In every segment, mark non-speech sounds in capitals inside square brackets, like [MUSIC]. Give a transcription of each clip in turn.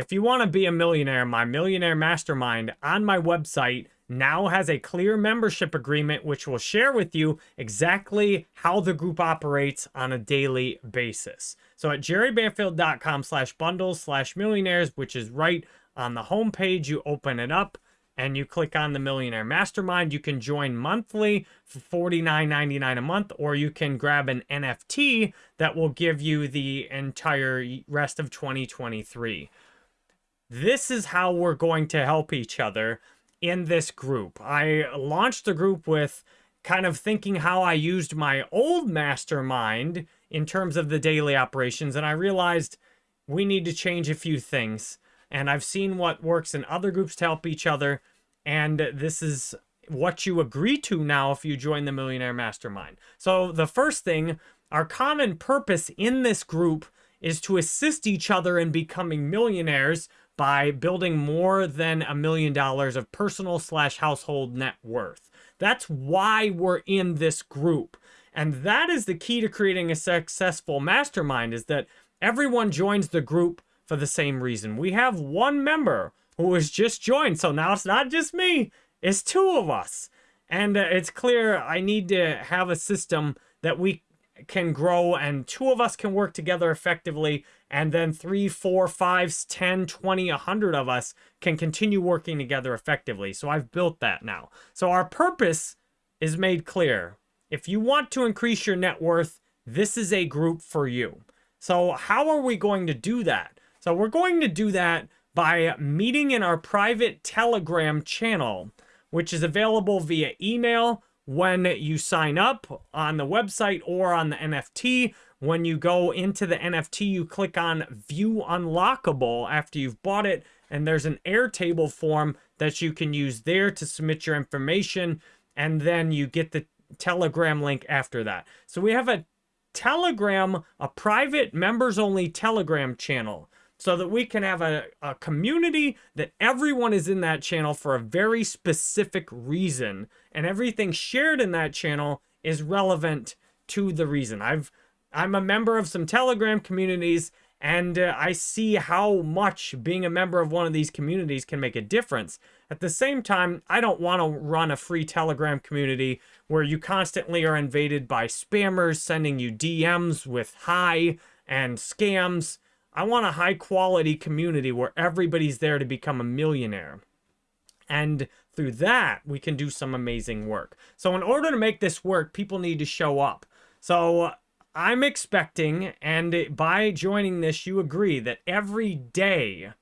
If you want to be a millionaire, my millionaire mastermind on my website now has a clear membership agreement which will share with you exactly how the group operates on a daily basis. So at jerrybanfield.com slash bundles slash millionaires, which is right on the homepage, you open it up and you click on the Millionaire Mastermind. You can join monthly for $49.99 a month, or you can grab an NFT that will give you the entire rest of 2023. This is how we're going to help each other in this group. I launched the group with kind of thinking how I used my old mastermind in terms of the daily operations, and I realized we need to change a few things. And I've seen what works in other groups to help each other, and this is what you agree to now if you join the Millionaire Mastermind. So the first thing, our common purpose in this group is to assist each other in becoming millionaires by building more than a million dollars of personal slash household net worth. That's why we're in this group. And that is the key to creating a successful mastermind is that everyone joins the group for the same reason. We have one member who has just joined. So now it's not just me, it's two of us. And uh, it's clear I need to have a system that we can grow and two of us can work together effectively and then three four five ten twenty a hundred of us can continue working together effectively. So i've built that now. So our purpose is made clear. If you want to increase your net worth this is a group for you. So how are we going to do that? So we're going to do that by meeting in our private telegram channel which is available via email when you sign up on the website or on the NFT. When you go into the NFT, you click on View Unlockable after you've bought it, and there's an Airtable form that you can use there to submit your information, and then you get the Telegram link after that. So we have a Telegram, a private members-only Telegram channel so that we can have a, a community that everyone is in that channel for a very specific reason. And everything shared in that channel is relevant to the reason. I've I'm a member of some Telegram communities and uh, I see how much being a member of one of these communities can make a difference. At the same time, I don't want to run a free Telegram community where you constantly are invaded by spammers sending you DMs with hi and scams. I want a high quality community where everybody's there to become a millionaire. And through that, we can do some amazing work. So in order to make this work, people need to show up. So uh, I'm expecting, and by joining this, you agree that every day,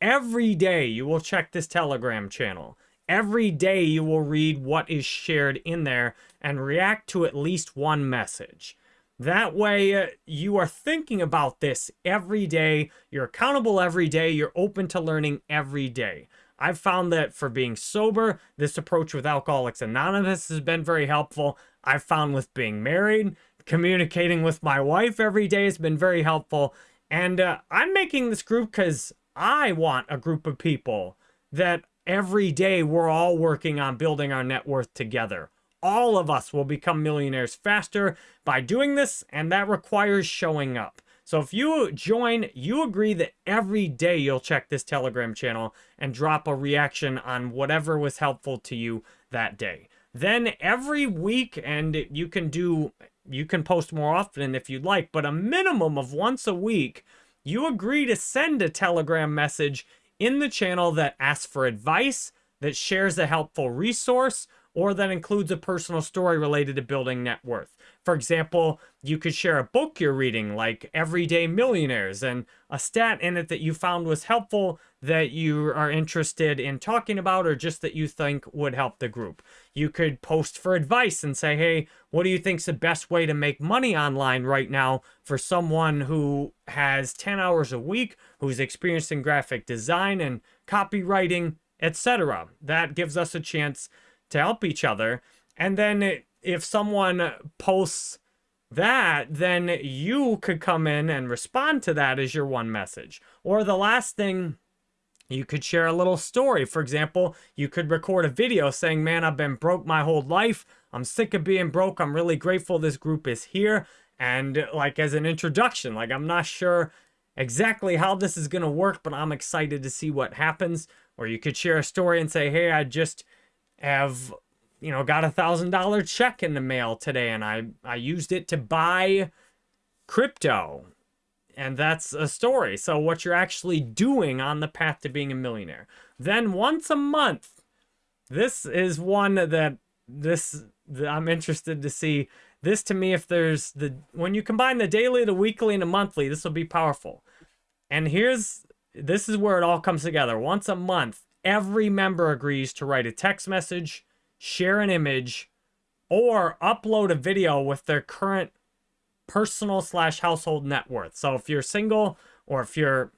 every day you will check this Telegram channel. Every day you will read what is shared in there and react to at least one message. That way, uh, you are thinking about this every day. You're accountable every day. You're open to learning every day. I've found that for being sober, this approach with Alcoholics Anonymous has been very helpful. I've found with being married, communicating with my wife every day has been very helpful. And uh, I'm making this group because I want a group of people that every day we're all working on building our net worth together all of us will become millionaires faster by doing this, and that requires showing up. So if you join, you agree that every day you'll check this Telegram channel and drop a reaction on whatever was helpful to you that day. Then every week, and you can do, you can post more often if you'd like, but a minimum of once a week, you agree to send a Telegram message in the channel that asks for advice, that shares a helpful resource, or that includes a personal story related to building net worth. For example, you could share a book you're reading, like Everyday Millionaires, and a stat in it that you found was helpful that you are interested in talking about or just that you think would help the group. You could post for advice and say, hey, what do you think's the best way to make money online right now for someone who has 10 hours a week, who's experienced in graphic design and copywriting, etc. That gives us a chance to help each other. And then if someone posts that, then you could come in and respond to that as your one message. Or the last thing, you could share a little story. For example, you could record a video saying, man, I've been broke my whole life. I'm sick of being broke. I'm really grateful this group is here. And like as an introduction, like I'm not sure exactly how this is going to work, but I'm excited to see what happens. Or you could share a story and say, hey, I just have, you know, got a thousand dollar check in the mail today and I, I used it to buy crypto. And that's a story. So what you're actually doing on the path to being a millionaire. Then once a month, this is one that this that I'm interested to see. This to me, if there's the when you combine the daily, the weekly, and the monthly, this will be powerful. And here's this is where it all comes together. Once a month, every member agrees to write a text message, share an image, or upload a video with their current personal slash household net worth. So if you're single or if you're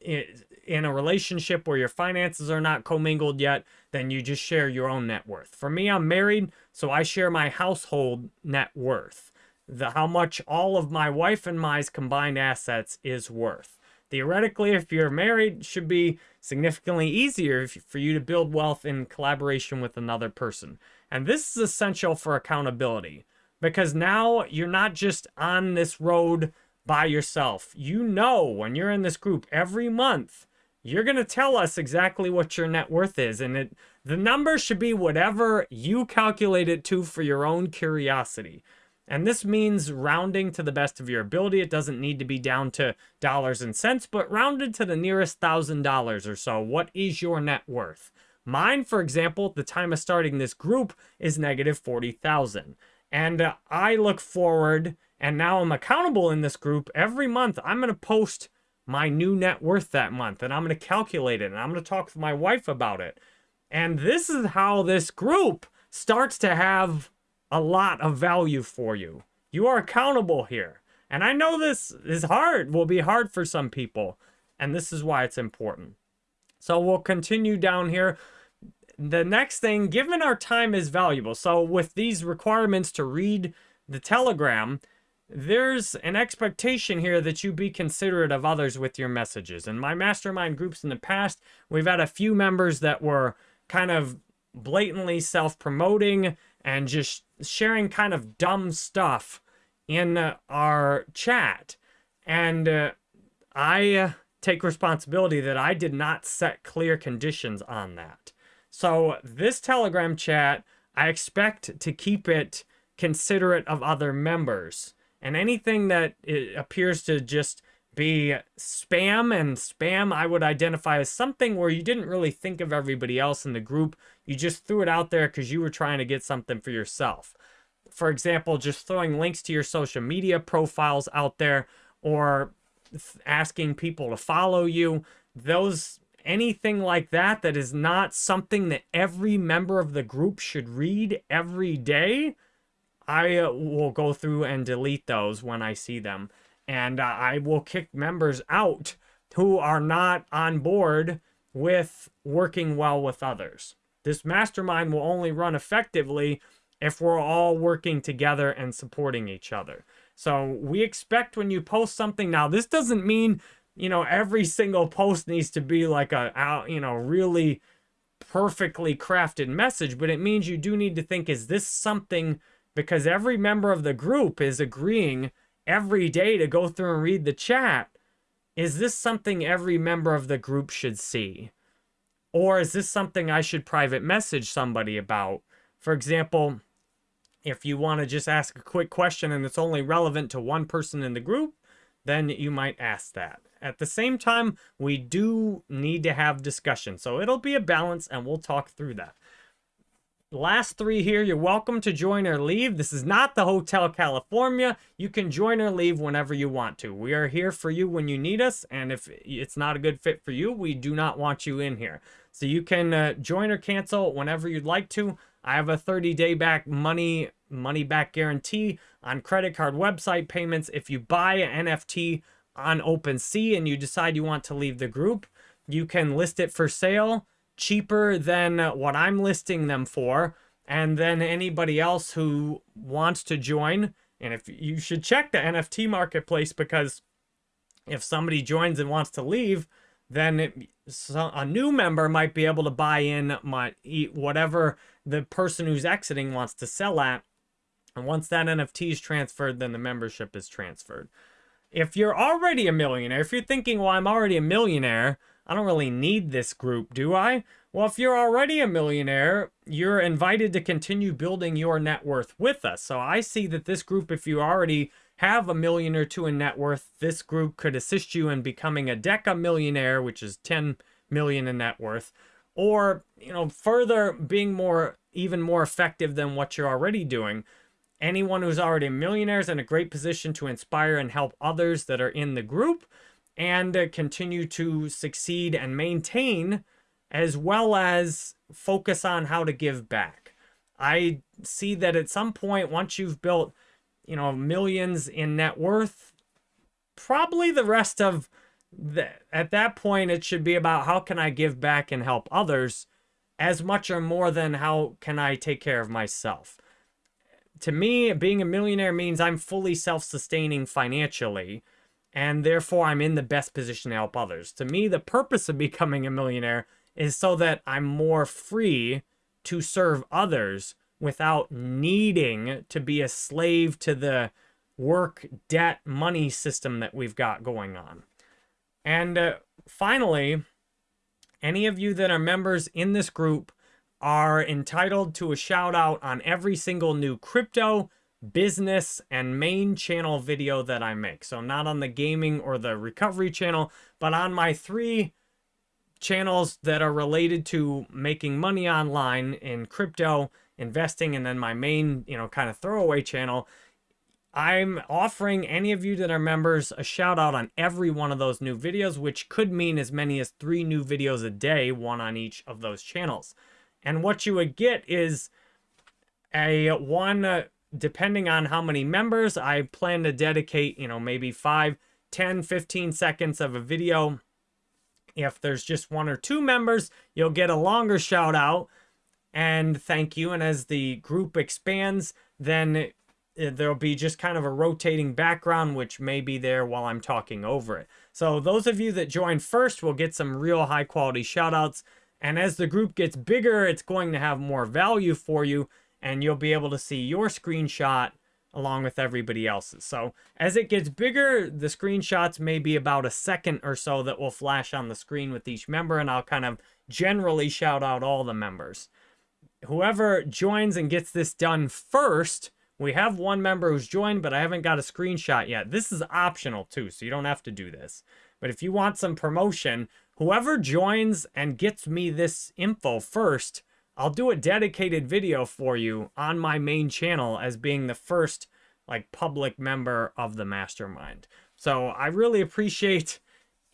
in a relationship where your finances are not commingled yet, then you just share your own net worth. For me, I'm married, so I share my household net worth. The how much all of my wife and my combined assets is worth. Theoretically, if you're married, should be significantly easier for you to build wealth in collaboration with another person. And this is essential for accountability because now you're not just on this road by yourself. You know when you're in this group every month, you're going to tell us exactly what your net worth is. And it the number should be whatever you calculate it to for your own curiosity. And this means rounding to the best of your ability. It doesn't need to be down to dollars and cents, but rounded to the nearest thousand dollars or so. What is your net worth? Mine, for example, at the time of starting this group is negative 40,000. And uh, I look forward, and now I'm accountable in this group. Every month, I'm going to post my new net worth that month, and I'm going to calculate it, and I'm going to talk with my wife about it. And this is how this group starts to have a lot of value for you. You are accountable here. And I know this is hard, will be hard for some people. And this is why it's important. So we'll continue down here. The next thing, given our time is valuable. So with these requirements to read the telegram, there's an expectation here that you be considerate of others with your messages. In my mastermind groups in the past, we've had a few members that were kind of blatantly self-promoting and just sharing kind of dumb stuff in uh, our chat. And uh, I uh, take responsibility that I did not set clear conditions on that. So this Telegram chat, I expect to keep it considerate of other members. And anything that appears to just be spam and spam I would identify as something where you didn't really think of everybody else in the group. You just threw it out there because you were trying to get something for yourself. For example, just throwing links to your social media profiles out there or asking people to follow you. Those anything like that that is not something that every member of the group should read every day, I uh, will go through and delete those when I see them and uh, I will kick members out who are not on board with working well with others. This mastermind will only run effectively if we're all working together and supporting each other. So we expect when you post something now, this doesn't mean, you know, every single post needs to be like a, you know, really perfectly crafted message, but it means you do need to think, is this something, because every member of the group is agreeing every day to go through and read the chat, is this something every member of the group should see? Or is this something I should private message somebody about? For example, if you want to just ask a quick question and it's only relevant to one person in the group, then you might ask that. At the same time, we do need to have discussion. So it'll be a balance and we'll talk through that last three here, you're welcome to join or leave. This is not the Hotel California. You can join or leave whenever you want to. We are here for you when you need us, and if it's not a good fit for you, we do not want you in here. So you can uh, join or cancel whenever you'd like to. I have a 30-day back money money back guarantee on credit card website payments. If you buy an NFT on OpenSea and you decide you want to leave the group, you can list it for sale cheaper than what I'm listing them for. And then anybody else who wants to join, and if you should check the NFT marketplace because if somebody joins and wants to leave, then it, so a new member might be able to buy in my whatever the person who's exiting wants to sell at. And once that NFT is transferred, then the membership is transferred. if you're already a millionaire, if you're thinking, well, I'm already a millionaire, I don't really need this group, do I? Well, if you're already a millionaire, you're invited to continue building your net worth with us. So I see that this group, if you already have a million or two in net worth, this group could assist you in becoming a deca millionaire, which is 10 million in net worth, or, you know, further being more, even more effective than what you're already doing. Anyone who's already a millionaire is in a great position to inspire and help others that are in the group and continue to succeed and maintain as well as focus on how to give back. I see that at some point, once you've built, you know, millions in net worth, probably the rest of the, at that point, it should be about how can I give back and help others as much or more than how can I take care of myself. To me, being a millionaire means I'm fully self-sustaining financially, and therefore I'm in the best position to help others. To me, the purpose of becoming a millionaire is so that I'm more free to serve others without needing to be a slave to the work, debt, money system that we've got going on. And uh, finally, any of you that are members in this group are entitled to a shout out on every single new crypto, business, and main channel video that I make. So not on the gaming or the recovery channel, but on my three channels that are related to making money online in crypto, investing, and then my main, you know, kind of throwaway channel. I'm offering any of you that are members a shout out on every one of those new videos, which could mean as many as three new videos a day, one on each of those channels. And what you would get is a one, uh, depending on how many members, I plan to dedicate, you know, maybe 5, 10, 15 seconds of a video if there's just one or two members, you'll get a longer shout out and thank you. And as the group expands, then there'll be just kind of a rotating background, which may be there while I'm talking over it. So those of you that join first will get some real high quality shout outs. And as the group gets bigger, it's going to have more value for you and you'll be able to see your screenshot along with everybody else's. So as it gets bigger, the screenshots may be about a second or so that will flash on the screen with each member, and I'll kind of generally shout out all the members. Whoever joins and gets this done first, we have one member who's joined, but I haven't got a screenshot yet. This is optional too, so you don't have to do this. But if you want some promotion, whoever joins and gets me this info first I'll do a dedicated video for you on my main channel as being the first like public member of the mastermind. So I really appreciate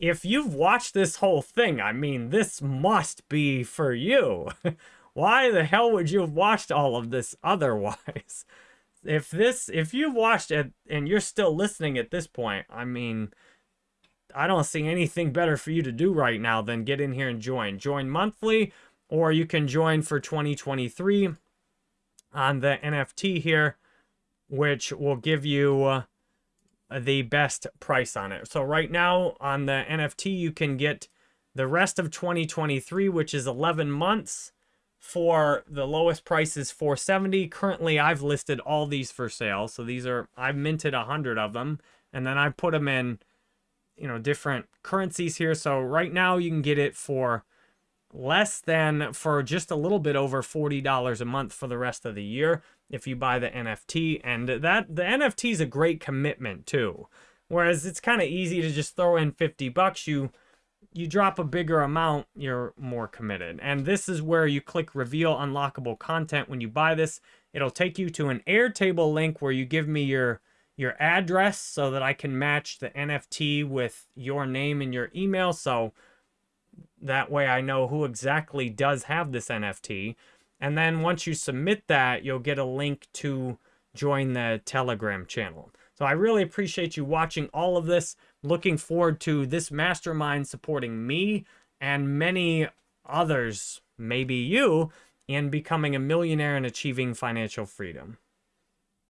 if you've watched this whole thing. I mean, this must be for you. [LAUGHS] Why the hell would you have watched all of this otherwise? [LAUGHS] If this, if you've watched it and you're still listening at this point, I mean, I don't see anything better for you to do right now than get in here and join. Join monthly or you can join for 2023 on the NFT here, which will give you uh, the best price on it. So right now on the NFT, you can get the rest of 2023, which is 11 months for the lowest price is 470. Currently, I've listed all these for sale. So these are, I've minted a hundred of them and then I put them in, you know, different currencies here. So right now you can get it for less than for just a little bit over $40 a month for the rest of the year if you buy the NFT. And that the NFT is a great commitment too. Whereas it's kind of easy to just throw in 50 bucks. You you drop a bigger amount, you're more committed. And this is where you click reveal unlockable content when you buy this. It'll take you to an Airtable link where you give me your your address so that I can match the NFT with your name and your email. So that way I know who exactly does have this NFT. And then once you submit that, you'll get a link to join the Telegram channel. So I really appreciate you watching all of this. Looking forward to this mastermind supporting me and many others, maybe you, in becoming a millionaire and achieving financial freedom.